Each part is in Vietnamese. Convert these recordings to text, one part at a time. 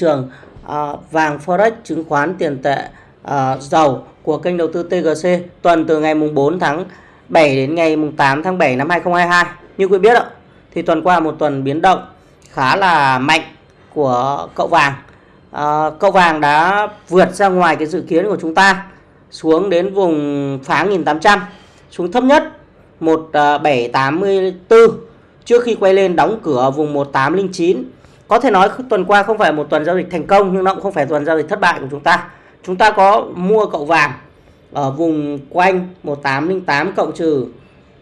trường uh, vàng forex chứng khoán tiền tệ ờ, uh, dầu của kênh đầu tư TGC tuần từ ngày mùng 4 tháng 7 đến ngày mùng 8 tháng 7 năm 2022 như quý biết ạ thì tuần qua một tuần biến động khá là mạnh của cậu vàng. Uh, cậu vàng đã vượt ra ngoài cái dự kiến của chúng ta xuống đến vùng phá 1800 xuống thấp nhất 1784 trước khi quay lên đóng cửa vùng 1809 có thể nói tuần qua không phải một tuần giao dịch thành công nhưng nó cũng không phải tuần giao dịch thất bại của chúng ta. Chúng ta có mua cậu vàng ở vùng quanh 1808 cộng trừ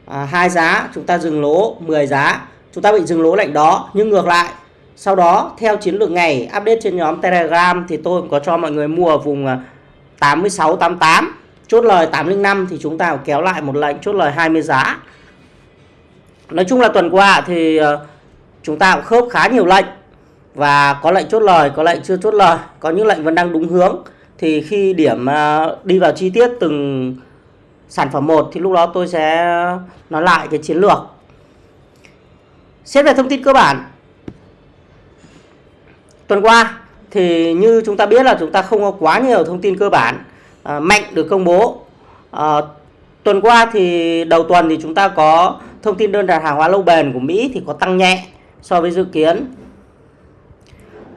à, hai giá, chúng ta dừng lỗ 10 giá. Chúng ta bị dừng lỗ lệnh đó nhưng ngược lại sau đó theo chiến lược ngày update trên nhóm Telegram thì tôi cũng có cho mọi người mua ở vùng à, 86 88 chốt lời 805 thì chúng ta kéo lại một lệnh chốt lời 20 giá. Nói chung là tuần qua thì à, chúng ta cũng khớp khá nhiều lệnh và có lệnh chốt lời có lệnh chưa chốt lời có những lệnh vẫn đang đúng hướng. Thì khi điểm à, đi vào chi tiết từng sản phẩm một thì lúc đó tôi sẽ nói lại cái chiến lược. Xét về thông tin cơ bản. Tuần qua thì như chúng ta biết là chúng ta không có quá nhiều thông tin cơ bản à, mạnh được công bố. À, tuần qua thì đầu tuần thì chúng ta có thông tin đơn đặt hàng hóa lâu bền của Mỹ thì có tăng nhẹ so với dự kiến.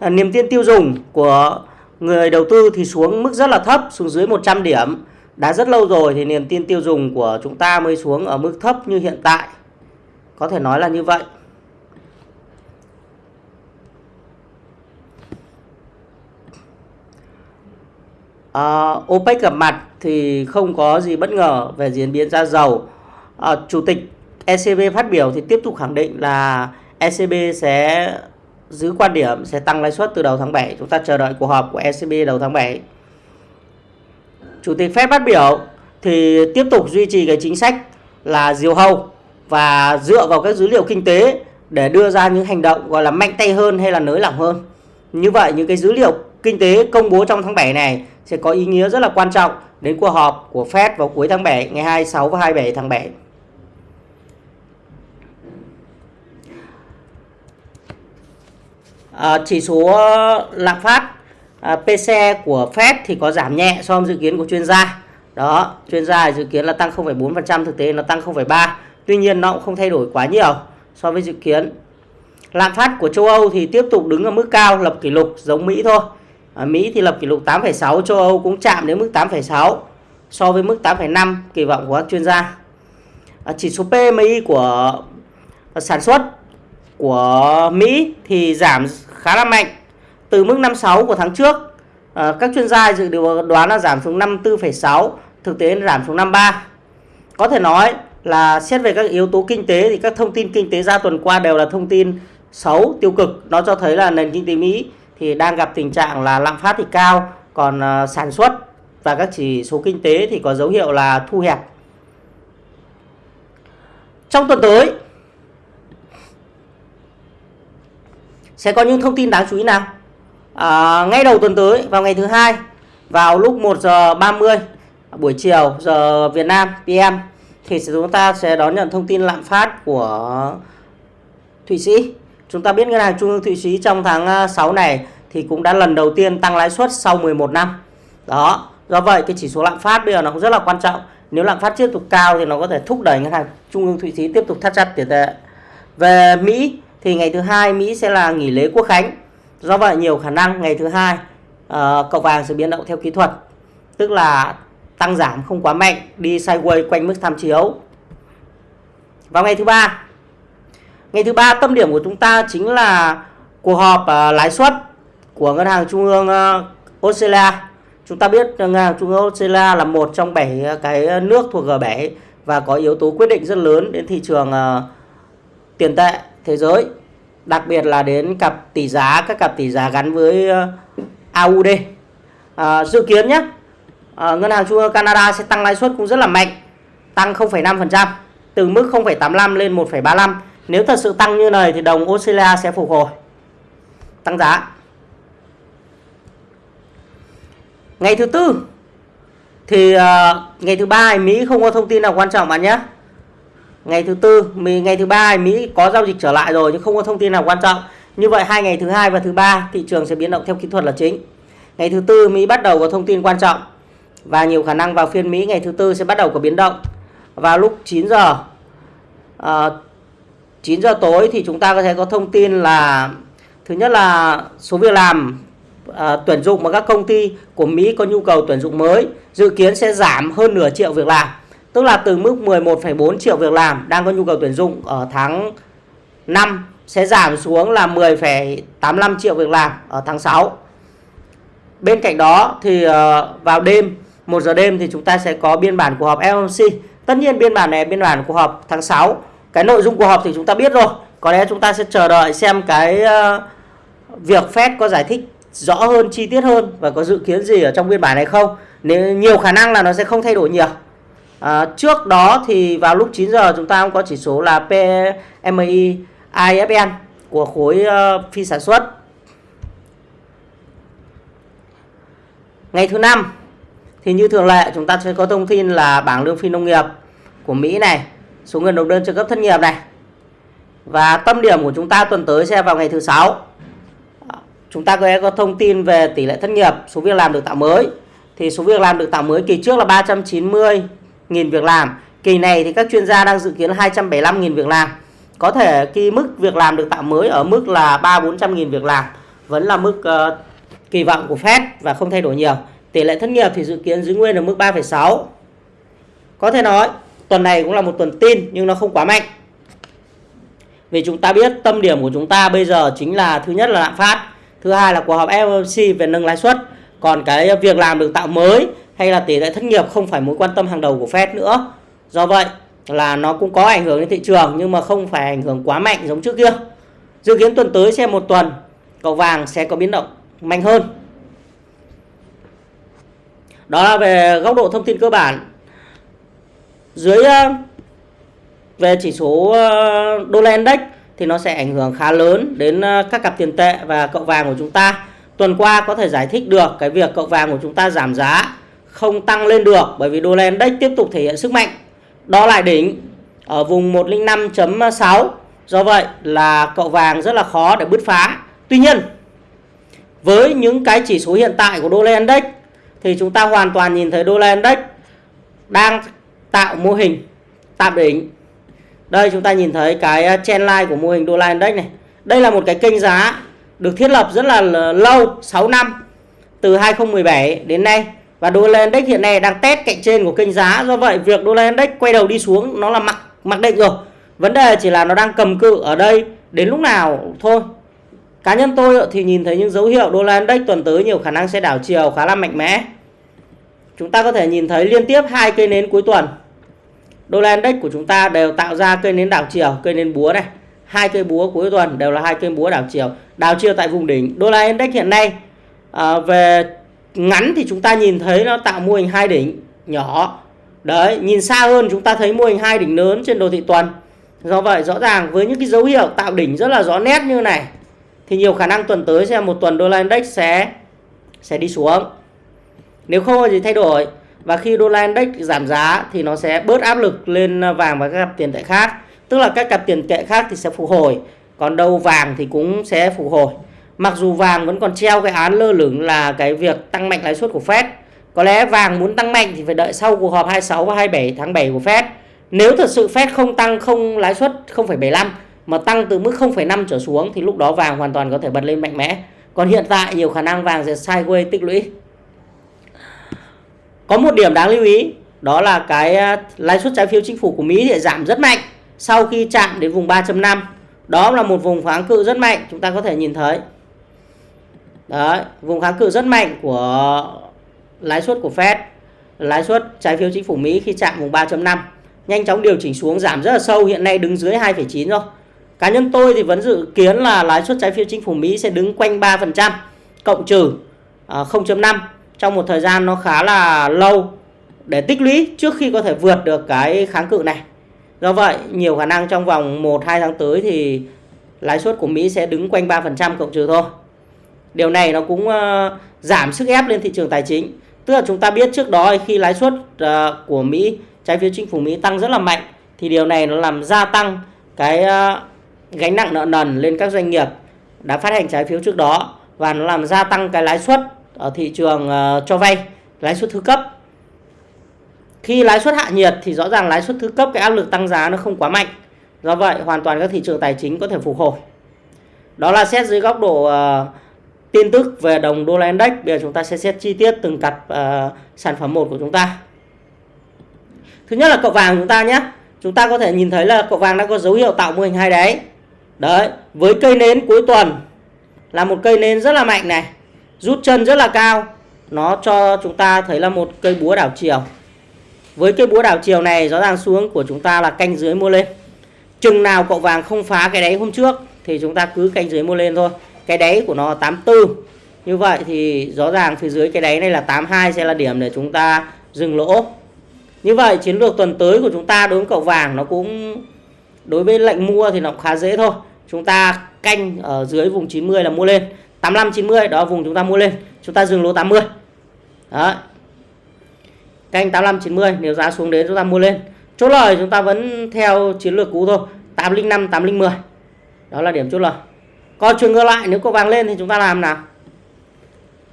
Ờ, niềm tin tiêu dùng của người đầu tư thì xuống mức rất là thấp xuống dưới 100 điểm. Đã rất lâu rồi thì niềm tin tiêu dùng của chúng ta mới xuống ở mức thấp như hiện tại. Có thể nói là như vậy. À, OPEC gặp mặt thì không có gì bất ngờ về diễn biến giá dầu. À, Chủ tịch ECB phát biểu thì tiếp tục khẳng định là ECB sẽ giữ quan điểm sẽ tăng lãi suất từ đầu tháng 7. Chúng ta chờ đợi cuộc họp của ECB đầu tháng 7. Chủ tịch Fed phát biểu thì tiếp tục duy trì cái chính sách là diều hâu và dựa vào các dữ liệu kinh tế để đưa ra những hành động gọi là mạnh tay hơn hay là nới lỏng hơn. Như vậy, những cái dữ liệu kinh tế công bố trong tháng 7 này sẽ có ý nghĩa rất là quan trọng đến cuộc họp của Fed vào cuối tháng 7 ngày 26 và 27 tháng 7. À, chỉ số ờ, lạm phát ờ, à, PC của Fed thì có giảm nhẹ so với dự kiến của chuyên gia. Đó chuyên gia dự kiến là tăng 0,4% thực tế nó tăng 0,3 tuy nhiên nó cũng không thay đổi quá nhiều so với dự kiến. Lạm phát của châu Âu thì tiếp tục đứng ở mức cao lập kỷ lục giống Mỹ thôi. Ở Mỹ thì lập kỷ lục 8,6 châu Âu cũng chạm đến mức 8,6 so với mức 8,5 kỳ vọng của các chuyên gia. À, chỉ số PMI của sản xuất của Mỹ thì giảm khá là mạnh. Từ mức 56 của tháng trước à, các chuyên gia dự đoán là giảm xuống 54,6 thực tế giảm xuống 53 có thể nói là xét về các yếu tố kinh tế thì các thông tin kinh tế ra tuần qua đều là thông tin xấu tiêu cực. Nó cho thấy là nền kinh tế Mỹ thì đang gặp tình trạng là lạm phát thì cao còn uh, sản xuất và các chỉ số kinh tế thì có dấu hiệu là thu hẹp. Trong tuần tới sẽ có những thông tin đáng chú ý nào à, ngay đầu tuần tới vào ngày thứ hai vào lúc 1 giờ 30 buổi chiều giờ Việt Nam PM thì chúng ta sẽ đón nhận thông tin lạm phát của Thụy Sĩ. Chúng ta biết ngân hàng trung ương Thụy Sĩ trong tháng à, 6 này thì cũng đã lần đầu tiên tăng lãi suất sau 11 năm. Đó, do vậy cái chỉ số lạm phát bây giờ nó cũng rất là quan trọng. Nếu lạm phát tiếp tục cao thì nó có thể thúc đẩy ngân hàng trung ương Thụy Sĩ tiếp tục thắt chặt tiền tệ. Về Mỹ thì ngày thứ hai Mỹ sẽ là nghỉ lễ quốc khánh. Do vậy nhiều khả năng ngày thứ hai uh, cậu vàng sẽ biến động theo kỹ thuật, tức là tăng giảm không quá mạnh, đi sideways quanh mức tham chiếu. Vào ngày thứ ba, ngày thứ ba tâm điểm của chúng ta chính là cuộc họp uh, lãi suất của ngân hàng trung ương uh, Australia. Chúng ta biết ngân hàng trung ương Australia là một trong bảy cái nước thuộc G7 và có yếu tố quyết định rất lớn đến thị trường uh, tiền tệ thế giới đặc biệt là đến cặp tỷ giá các cặp tỷ giá gắn với ờ, AUD à, ờ, dự kiến nhé à, ờ, ngân hàng trung ương Canada sẽ tăng lãi suất cũng rất là mạnh tăng 0,5% từ mức 0,85 lên 1,35 nếu thật sự tăng như này thì đồng Australia sẽ phục hồi tăng giá. Ngày thứ tư thì uh, ngày thứ ba Mỹ không có thông tin nào quan trọng bạn nhé ngày thứ tư ngày thứ ba Mỹ có giao dịch trở lại rồi nhưng không có thông tin nào quan trọng Như vậy hai ngày thứ hai và thứ ba thị trường sẽ biến động theo kỹ thuật là chính. Ngày thứ tư Mỹ bắt đầu có thông tin quan trọng và nhiều khả năng vào phiên Mỹ ngày thứ tư sẽ bắt đầu có biến động. Vào lúc 9 giờ ờ, à, 9 giờ tối thì chúng ta có thể có thông tin là thứ nhất là số việc làm à, tuyển dụng mà các công ty của Mỹ có nhu cầu tuyển dụng mới dự kiến sẽ giảm hơn nửa triệu việc làm. Tức là từ mức 11,4 triệu việc làm đang có nhu cầu tuyển dụng ở tháng 5 sẽ giảm xuống là 10,85 triệu việc làm ở tháng 6. Bên cạnh đó thì ờ, vào đêm 1 giờ đêm thì chúng ta sẽ có biên bản cuộc họp FOMC. Tất nhiên biên bản này biên bản cuộc họp tháng 6. Cái nội dung cuộc họp thì chúng ta biết rồi. Có lẽ chúng ta sẽ chờ đợi xem cái ờ, việc Fed có giải thích rõ hơn, chi tiết hơn và có dự kiến gì ở trong biên bản này không. Nếu nhiều khả năng là nó sẽ không thay đổi nhiều. À, trước đó thì vào lúc 9 giờ chúng ta cũng có chỉ số là PMI IFN của khối uh, phi sản xuất. Ngày thứ năm thì như thường lệ chúng ta sẽ có thông tin là bảng lương phi nông nghiệp của Mỹ này, số người nộp đơn trợ cấp thất nghiệp này. Và tâm điểm của chúng ta tuần tới sẽ vào ngày thứ sáu. Chúng ta có thông tin về tỷ lệ thất nghiệp, số việc làm được tạo mới. Thì số việc làm được tạo mới kỳ trước là 390.000 việc làm. Kỳ này thì các chuyên gia đang dự kiến 275.000 việc làm. Có thể khi mức việc làm được tạo mới ở mức là 3-400 nghìn việc làm vẫn là mức uh, kỳ vọng của Fed và không thay đổi nhiều. Tỷ lệ thất nghiệp thì dự kiến giữ nguyên ở mức 3,6. Có thể nói tuần này cũng là một tuần tin nhưng nó không quá mạnh. Vì chúng ta biết tâm điểm của chúng ta bây giờ chính là thứ nhất là lạm phát, thứ hai là cuộc họp FOMC về nâng lãi suất. Còn cái việc làm được tạo mới hay là tỷ lệ thất nghiệp không phải mối quan tâm hàng đầu của Fed nữa. Do vậy là nó cũng có ảnh hưởng đến thị trường, nhưng mà không phải ảnh hưởng quá mạnh giống trước kia. Dự kiến tuần tới sẽ một tuần cầu vàng sẽ có biến động mạnh hơn. Đó là về góc độ thông tin cơ bản. Dưới ờ, về chỉ số ờ, đô la index thì nó sẽ ảnh hưởng khá lớn đến ờ, các cặp tiền tệ và cậu vàng của chúng ta. Tuần qua có thể giải thích được cái việc cậu vàng của chúng ta giảm giá không tăng lên được, bởi vì đô la index tiếp tục thể hiện sức mạnh. Đo lại đỉnh ở vùng 105.6 do vậy là cậu vàng rất là khó để bứt phá. Tuy nhiên, với những cái chỉ số hiện tại của đô la index thì chúng ta hoàn toàn nhìn thấy đô la index đang tạo mô hình, tạm đỉnh. Đây chúng ta nhìn thấy cái uh, trend line của mô hình đô la index này. Đây là một cái kênh giá được thiết lập rất là lâu 6 năm, từ 2017 đến nay và đô la index hiện nay đang test cạnh trên của kênh giá. Do vậy việc đô la index quay đầu đi xuống nó là mặc mặc định rồi. Vấn đề chỉ là nó đang cầm cự ở đây đến lúc nào thôi. Cá nhân tôi thì nhìn thấy những dấu hiệu đô la index tuần tới nhiều khả năng sẽ đảo chiều khá là mạnh mẽ. Chúng ta có thể nhìn thấy liên tiếp hai cây nến cuối tuần. Đô la index của chúng ta đều tạo ra cây nến đảo chiều cây nến búa này. Hai cây búa cuối tuần đều là hai cây búa đảo chiều đảo chiều tại vùng đỉnh. Đô la index hiện nay à, về ngắn thì chúng ta nhìn thấy nó tạo mô hình hai đỉnh nhỏ. Đấy, nhìn xa hơn chúng ta thấy mô hình hai đỉnh lớn trên đồ thị tuần. Do vậy, rõ ràng với những cái dấu hiệu tạo đỉnh rất là rõ nét như này, thì nhiều khả năng tuần tới sẽ một tuần đô la index sẽ sẽ đi xuống. Nếu không có gì thay đổi. Và khi đô la index giảm giá thì nó sẽ bớt áp lực lên vàng và các cặp tiền tệ khác. Tức là các cặp tiền tệ khác thì sẽ phục hồi, còn đâu vàng thì cũng sẽ phục hồi. Mặc dù vàng vẫn còn treo cái án lơ lửng là cái việc tăng mạnh lãi suất của Fed. Có lẽ vàng muốn tăng mạnh thì phải đợi sau cuộc họp 26 và 27 tháng 7 của Fed. Nếu thật sự Fed không tăng không lãi suất 0,75 mà tăng từ mức 0,5 trở xuống thì lúc đó vàng hoàn toàn có thể bật lên mạnh mẽ. Còn hiện tại nhiều khả năng vàng sẽ sideways tích lũy. Có một điểm đáng lưu ý đó là cái à, lãi suất trái phiếu chính phủ của Mỹ thì giảm rất mạnh sau khi chạm đến vùng 3.5. Đó là một vùng kháng cự rất mạnh, chúng ta có thể nhìn thấy. Đấy, vùng kháng cự rất mạnh của lãi suất của Fed, lãi suất trái phiếu chính phủ Mỹ khi chạm vùng 3.5 nhanh chóng điều chỉnh xuống giảm rất là sâu hiện nay đứng dưới 2,9 rồi. Cá nhân tôi thì vẫn dự kiến là lãi suất trái phiếu chính phủ Mỹ sẽ đứng quanh 3% cộng trừ à, 0.5 trong một thời gian nó khá là lâu để tích lũy trước khi có thể vượt được cái kháng cự này. Do vậy, nhiều khả năng trong vòng 1 2 tháng tới thì lãi suất của Mỹ sẽ đứng quanh 3% cộng trừ thôi. Điều này nó cũng uh, giảm sức ép lên thị trường tài chính. Tức là chúng ta biết trước đó khi lãi suất uh, của Mỹ, trái phiếu chính phủ Mỹ tăng rất là mạnh thì điều này nó làm gia tăng cái uh, gánh nặng nợ nần lên các doanh nghiệp đã phát hành trái phiếu trước đó và nó làm gia tăng cái lãi suất ở thị trường uh, cho vay lãi suất thứ cấp. Khi lãi suất hạ nhiệt thì rõ ràng lãi suất thứ cấp cái áp lực tăng giá nó không quá mạnh. Do vậy hoàn toàn các thị trường tài chính có thể phục hồi. Đó là xét dưới góc độ uh, tin tức về đồng đô la index bây giờ chúng ta sẽ xét chi tiết từng cặp uh, sản phẩm một của chúng ta. Thứ nhất là cậu vàng chúng ta nhé. Chúng ta có thể nhìn thấy là cậu vàng đã có dấu hiệu tạo mô hình hai đáy đấy với cây nến cuối tuần là một cây nến rất là mạnh này rút chân rất là cao. Nó cho chúng ta thấy là một cây búa đảo chiều. Với cây búa đảo chiều này rõ ràng xuống của chúng ta là canh dưới mua lên. Chừng nào cậu vàng không phá cái đáy hôm trước thì chúng ta cứ canh dưới mua lên thôi cái đáy của nó 84 như vậy thì rõ ràng phía dưới cái đáy này là 82 sẽ là điểm để chúng ta dừng lỗ. Như vậy chiến lược tuần tới của chúng ta đối với cậu vàng nó cũng, đối với lệnh mua thì nó cũng khá dễ thôi. Chúng ta canh ở dưới vùng 90 là mua lên. 85 90 đó, vùng chúng ta mua lên. Chúng ta dừng lỗ 80 đó. Canh 85 90 nếu giá xuống đến chúng ta mua lên. Chốt lời chúng ta vẫn theo chiến lược cũ thôi. 805 810 đó là điểm chốt lời còn trường ngược lại, nếu cậu vàng lên thì chúng ta làm nào?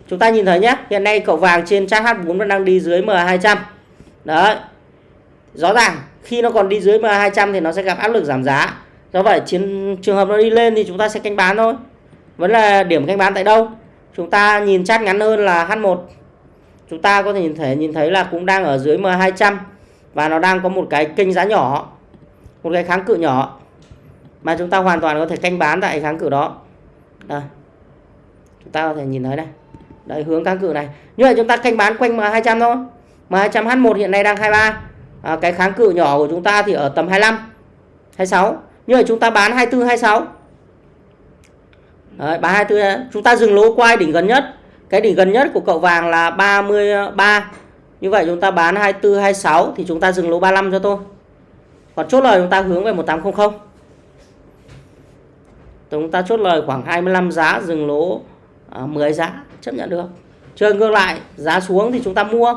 Chúng ta nhìn thấy nhé hiện nay cậu vàng trên chart H4 vẫn đang đi dưới MA200 đấy. Rõ ràng, khi nó còn đi dưới MA200 thì nó sẽ gặp áp lực giảm giá. Do vậy, chiến, trường hợp nó đi lên thì chúng ta sẽ canh bán thôi. Vẫn là điểm canh bán tại đâu? Chúng ta nhìn chart ngắn hơn là H1 chúng ta có thể nhìn thấy nhìn thấy là cũng đang ở dưới M200 và nó đang có một cái kênh giá nhỏ, một cái kháng cự nhỏ mà chúng ta hoàn toàn có thể canh bán tại kháng cự đó. Đây. chúng ta có thể nhìn thấy này đây hướng kháng cự này. Như vậy chúng ta canh bán quanh M200 thôi. M200H1 hiện nay đang 23 à, cái kháng cự nhỏ của chúng ta thì ở tầm 25 26 như vậy chúng ta bán 24 26 Đấy, 324 chúng ta dừng lỗ quay đỉnh gần nhất. Cái đỉnh gần nhất của cậu vàng là 33 như vậy chúng ta bán 24 26 thì chúng ta dừng lỗ 35 cho tôi còn chốt lời chúng ta hướng về 1800 chúng ta chốt lời khoảng 25 giá dừng lỗ à, 10 giá chấp nhận được. Chơi ngược lại giá xuống thì chúng ta mua.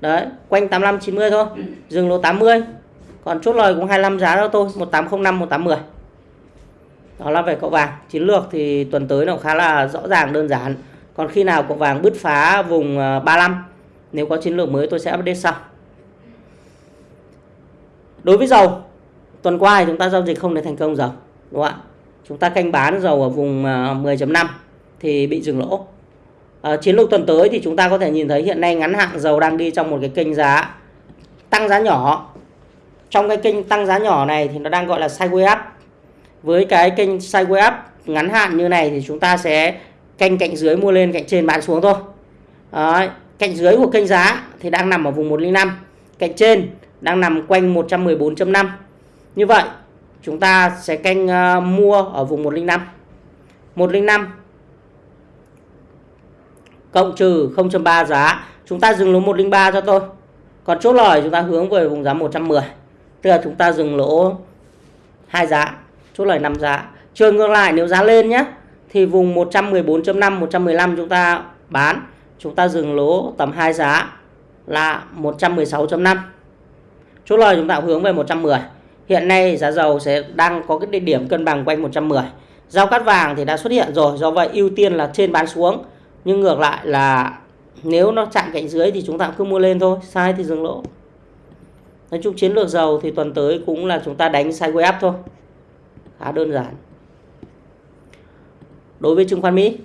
Đấy quanh 85 90 thôi. Dừng lỗ 80 còn chốt lời cũng 25 giá đó thôi 1805 1810 đó là về cậu vàng. Chiến lược thì tuần tới nó khá là rõ ràng đơn giản. Còn khi nào cậu vàng bứt phá vùng à, 35 nếu có chiến lược mới tôi sẽ update sau. Đối với dầu tuần qua thì chúng ta giao dịch không để thành công dầu đúng không ạ? Chúng ta canh bán dầu ở vùng à, 10.5 thì bị dừng lỗ. À, chiến lược tuần tới thì chúng ta có thể nhìn thấy hiện nay ngắn hạn dầu đang đi trong một cái kênh giá tăng giá nhỏ. Trong cái kênh tăng giá nhỏ này thì nó đang gọi là sideways up. Với cái kênh sideways up ngắn hạn như này thì chúng ta sẽ canh cạnh dưới mua lên cạnh trên bán xuống thôi. À, cạnh dưới của kênh giá thì đang nằm ở vùng 105 cạnh trên đang nằm quanh 114.5 như vậy chúng ta sẽ canh uh, mua ở vùng 105 105 cộng trừ 0.3 giá. Chúng ta dừng lỗ 103 cho tôi. Còn chốt lời chúng ta hướng về vùng giá 110 tức là chúng ta dừng lỗ hai giá. Chốt lời 5 giá. Trường ngược lại nếu giá lên nhé thì vùng 114.5 115 chúng ta bán. Chúng ta dừng lỗ tầm 2 giá là 116.5 chốt lời chúng ta hướng về 110 hiện nay giá dầu sẽ đang có cái địa điểm cân bằng quanh 110 giao cắt vàng thì đã xuất hiện rồi, do vậy ưu tiên là trên bán xuống. Nhưng ngược lại là nếu nó chạm cạnh dưới thì chúng ta cứ mua lên thôi, sai thì dừng lỗ. Nói chung chiến lược dầu thì tuần tới cũng là chúng ta đánh sideways up thôi. Khá đơn giản. Đối với chứng khoán Mỹ.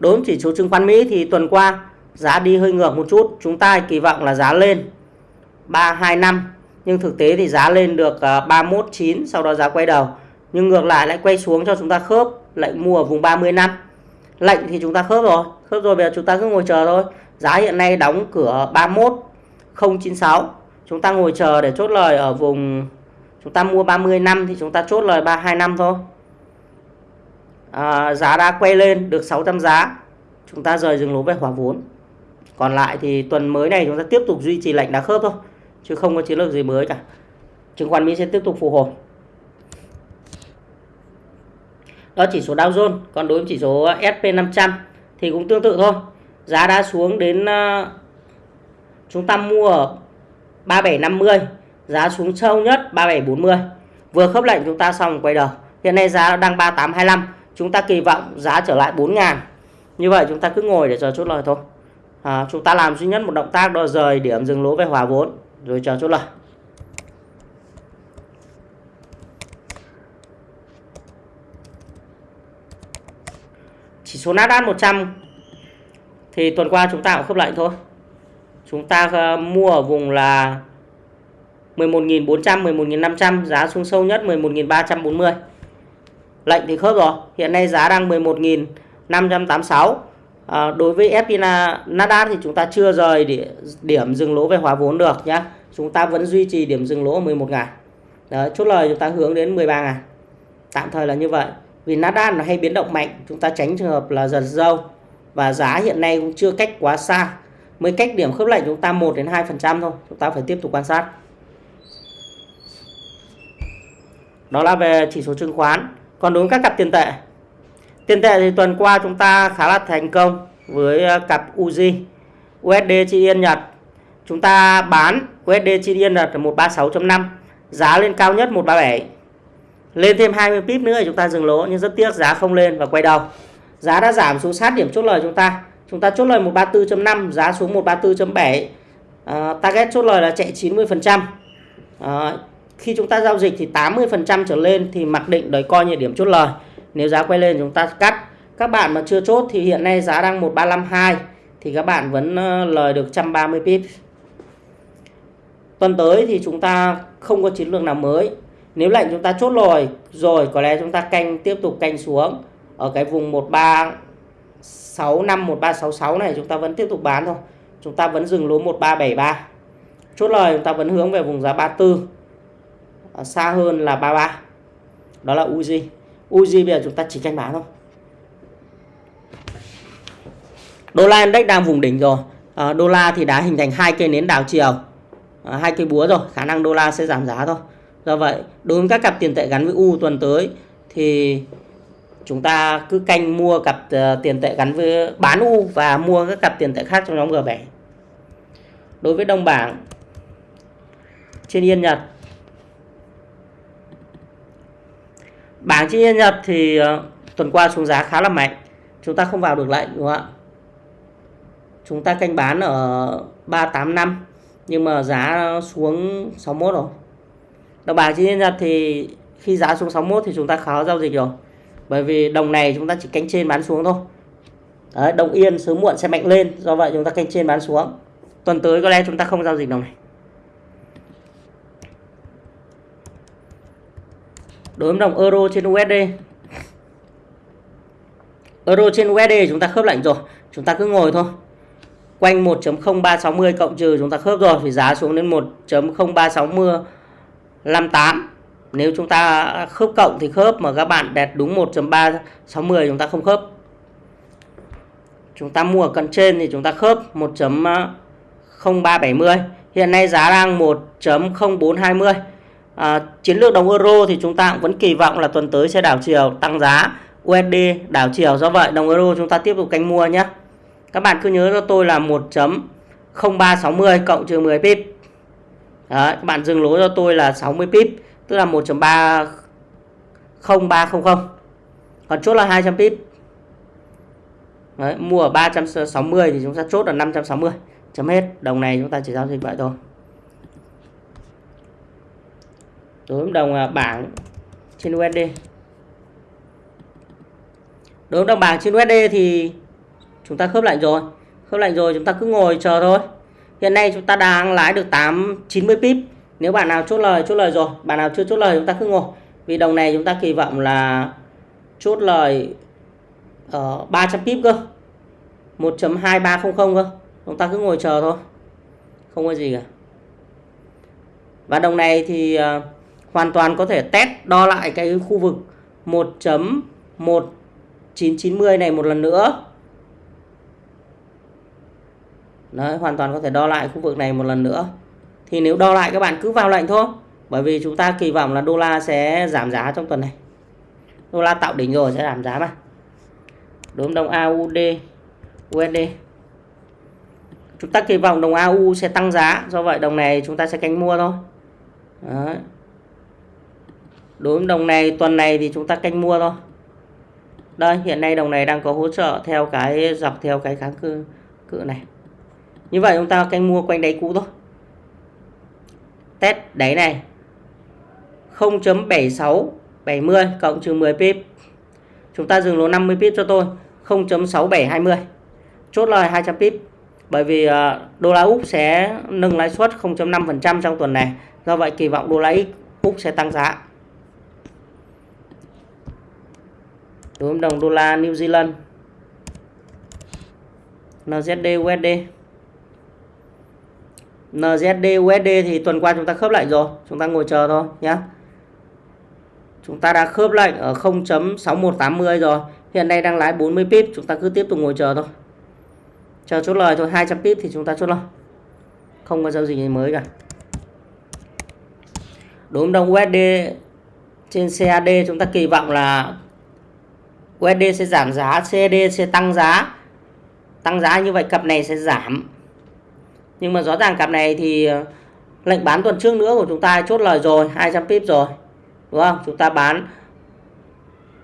Đối với chỉ số chứng khoán Mỹ thì tuần qua giá đi hơi ngược một chút chúng ta kỳ vọng là giá lên 325 nhưng thực tế thì giá lên được ờ, 319 sau đó giá quay đầu. Nhưng ngược lại lại quay xuống cho chúng ta khớp lệnh mua ở vùng 30 năm. Lệnh thì chúng ta khớp rồi khớp rồi bây giờ chúng ta cứ ngồi chờ thôi. Giá hiện nay đóng cửa 31 096 chúng ta ngồi chờ để chốt lời ở vùng chúng ta mua 30 năm thì chúng ta chốt lời 325 thôi. À, giá đã quay lên được 600 giá. Chúng ta rời dừng lỗ về hỏa vốn còn lại thì tuần mới này chúng ta tiếp tục duy trì lệnh đá khớp thôi, chứ không có chiến lược gì mới cả. Chứng khoán Mỹ sẽ tiếp tục phục hồi. Đó chỉ số Dow Jones, còn đối với chỉ số ờ, SP500 thì cũng tương tự thôi. Giá đã xuống đến ờ, chúng ta mua ở 3750 giá xuống sâu nhất 3740 vừa khớp lệnh chúng ta xong quay đầu. Hiện nay giá đang 3825 chúng ta kỳ vọng giá trở lại 4 ngàn. Như vậy chúng ta cứ ngồi để chờ chốt lời thôi à, chúng ta làm duy nhất một động tác đó rời điểm dừng lỗ về hòa vốn. Rồi chờ chốt lời chỉ số Nasdaq 100 thì tuần qua chúng ta cũng khớp lệnh thôi. Chúng ta ờ, mua ở vùng là 11.400 11.500 giá xuống sâu nhất 11.340 lệnh thì khớp rồi. Hiện nay giá đang 11.586 à, đối với FPNA Nasdaq thì chúng ta chưa rời điểm dừng lỗ về hóa vốn được nhé chúng ta vẫn duy trì điểm dừng lỗ 11 ngày Đấy, chốt lời chúng ta hướng đến 13 ngàn. Tạm thời là như vậy. Vì Nasdaq nó hay biến động mạnh chúng ta tránh trường hợp là giật dâu. Và giá hiện nay cũng chưa cách quá xa. Mới cách điểm khớp lệnh chúng ta 1 đến 2 phần trăm thôi. Chúng ta phải tiếp tục quan sát. Đó là về chỉ số chứng khoán. Còn đối với các cặp tiền tệ tiền tệ thì tuần qua chúng ta khá là thành công với ờ, cặp UZ USD chi yên Nhật. Chúng ta bán USD chi yên Nhật là 136.5 giá lên cao nhất 137 lên thêm 20 pip nữa thì chúng ta dừng lỗ nhưng rất tiếc giá không lên và quay đầu. Giá đã giảm xuống sát điểm chốt lời chúng ta. Chúng ta chốt lời 134.5 giá xuống 134.7 Uh, ờ, target chốt lời là chạy 90% Uh, ờ, khi chúng ta giao dịch thì 80% trở lên thì mặc định đấy coi như điểm chốt lời nếu giá quay lên chúng ta cắt. Các bạn mà chưa chốt thì hiện nay giá đang 1352 thì các bạn vẫn ờ, lời được 130 pip tuần tới thì chúng ta không có chiến lược nào mới. Nếu lệnh chúng ta chốt rồi rồi có lẽ chúng ta canh, tiếp tục canh xuống. Ở cái vùng 1365 1366 này chúng ta vẫn tiếp tục bán thôi. Chúng ta vẫn dừng lỗ 1373 chốt lời chúng ta vẫn hướng về vùng giá 34 ờ, xa hơn là 33 đó là Uzi Uzi bây giờ chúng ta chỉ canh bán thôi. Đô la index đang vùng đỉnh rồi. À, đô la thì đã hình thành hai cây nến đảo chiều. À, hai cây búa rồi khả năng đô la sẽ giảm giá thôi. Do vậy đối với các cặp tiền tệ gắn với U tuần tới thì chúng ta cứ canh mua cặp uh, tiền tệ gắn với bán U và mua các cặp tiền tệ khác trong nhóm G7 đối với đồng bảng trên Yên Nhật bảng trên Nhật thì uh, tuần qua xuống giá khá là mạnh. Chúng ta không vào được lệnh đúng không ạ? Chúng ta canh bán ở 385 nhưng mà giá xuống 61 rồi. Đồng bảng trên Nhật thì khi giá xuống 61 thì chúng ta khó giao dịch rồi. Bởi vì đồng này chúng ta chỉ canh trên bán xuống thôi. Đấy, đồng yên sớm muộn sẽ mạnh lên do vậy chúng ta canh trên bán xuống. Tuần tới có lẽ chúng ta không giao dịch đồng này. Đối với đồng euro trên USD euro trên USD chúng ta khớp lệnh rồi, chúng ta cứ ngồi thôi. Quanh 1.0360 cộng trừ chúng ta khớp rồi thì giá xuống đến 1.0360 58 nếu chúng ta khớp cộng thì khớp mà các bạn đẹp đúng 1.360 chúng ta không khớp. Chúng ta mua ở cận trên thì chúng ta khớp 1.0370 hiện nay giá đang 1.0420 à, chiến lược đồng euro thì chúng ta cũng vẫn kỳ vọng là tuần tới sẽ đảo chiều tăng giá. USD đảo chiều. Do vậy đồng euro chúng ta tiếp tục canh mua nhé. Các bạn cứ nhớ cho tôi là 1.0360 cộng trừ 10 pip. Đấy, các bạn dừng lỗ cho tôi là 60 pip tức là 1.30300 còn chốt là 200 pip. Đấy, mua ở 360 thì chúng ta chốt là 560 chấm hết. Đồng này chúng ta chỉ giao dịch vậy thôi. À, đối với đồng bảng trên USD đối với đồng bảng trên USD thì chúng ta khớp lệnh rồi. Khớp lệnh rồi chúng ta cứ ngồi chờ thôi. Hiện nay chúng ta đang lái được 8 90 pip. Nếu bạn nào chốt lời chốt lời rồi. Bạn nào chưa chốt lời chúng ta cứ ngồi. Vì đồng này chúng ta kỳ vọng là chốt lời ờ, ở 300 pip cơ. 1.2300 cơ. Chúng ta cứ ngồi chờ thôi. Không có gì cả. Và đồng này thì uh, hoàn toàn có thể test đo lại cái khu vực 1.1990 này một lần nữa. Đấy, hoàn toàn có thể đo lại khu vực này một lần nữa. Thì nếu đo lại các bạn cứ vào lệnh thôi bởi vì chúng ta kỳ vọng là đô la sẽ giảm giá trong tuần này. Đô la tạo đỉnh rồi sẽ giảm giá mà. Đúng đồng AUD USD chúng ta kỳ vọng đồng AU sẽ tăng giá do vậy đồng này chúng ta sẽ canh mua thôi. Đấy đối với đồng này, tuần này thì chúng ta canh mua thôi. Đây, hiện nay đồng này đang có hỗ trợ theo cái dọc, theo cái kháng cự cự này. Như vậy chúng ta canh mua quanh đáy cũ thôi. Test đáy này. 0.7670 cộng trừ 10 pip. Chúng ta dừng lỗ 50 pip cho tôi. 0.6720 chốt lời 200 pip. Bởi vì à, đô la Úc sẽ nâng lãi suất 0.5% trong tuần này. Do vậy kỳ vọng đô la Úc sẽ tăng giá. Đối với đồng đô la New Zealand. NZD USD NZD USD thì tuần qua chúng ta khớp lệnh rồi. Chúng ta ngồi chờ thôi nhé chúng ta đã khớp lệnh ở 0.6180 rồi. Hiện nay đang lái 40 pip, chúng ta cứ tiếp tục ngồi chờ thôi. Chờ chốt lời thôi 200 pip thì chúng ta chốt lời. Không có giao dịch gì mới cả. Đối với đồng USD trên CAD chúng ta kỳ vọng là USD sẽ giảm giá CAD sẽ tăng giá. Tăng giá như vậy, cặp này sẽ giảm. Nhưng mà rõ ràng cặp này thì ờ, lệnh bán tuần trước nữa của chúng ta chốt lời rồi 200 pip rồi, đúng không? Chúng ta bán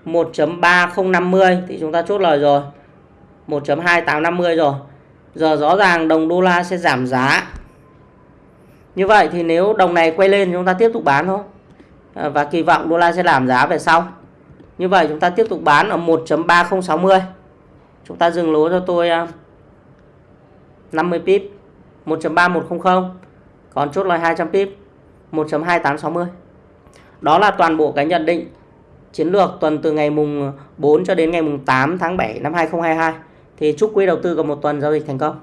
1.3050 thì chúng ta chốt lời rồi 1.2850 rồi. Giờ rõ ràng đồng đô la sẽ giảm giá. Như vậy thì nếu đồng này quay lên chúng ta tiếp tục bán thôi. Ờ, và kỳ vọng đô la sẽ giảm giá về sau như vậy chúng ta tiếp tục bán ở 1.3060 chúng ta dừng lỗ cho tôi à, 50 pip 1.3100 còn chốt lời 200 pip 1.2860 đó là toàn bộ cái nhận định chiến lược tuần từ ngày mùng 4 cho đến ngày mùng 8 tháng 7 năm 2022 thì chúc quý đầu tư có một tuần giao dịch thành công.